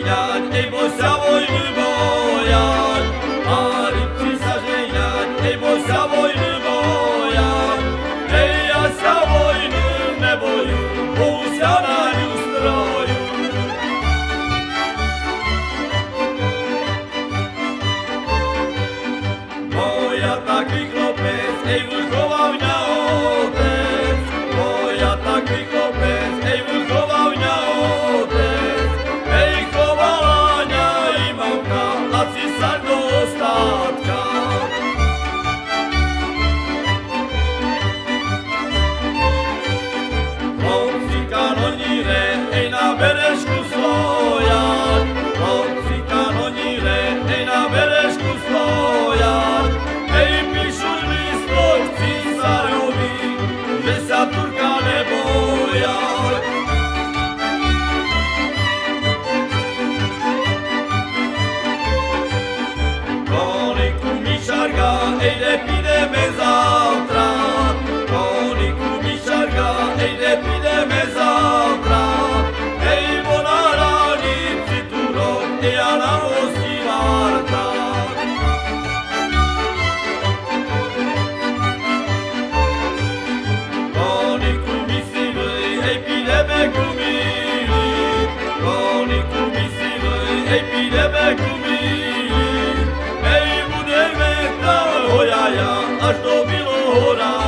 Ceylan ey boşa boynu boyan Arifçi sa Ceylan ey boşa boynu boyan ne boyu? Oğuzcan'a yustroyu Moja takich lopez ey wulkował na Až dobilo hora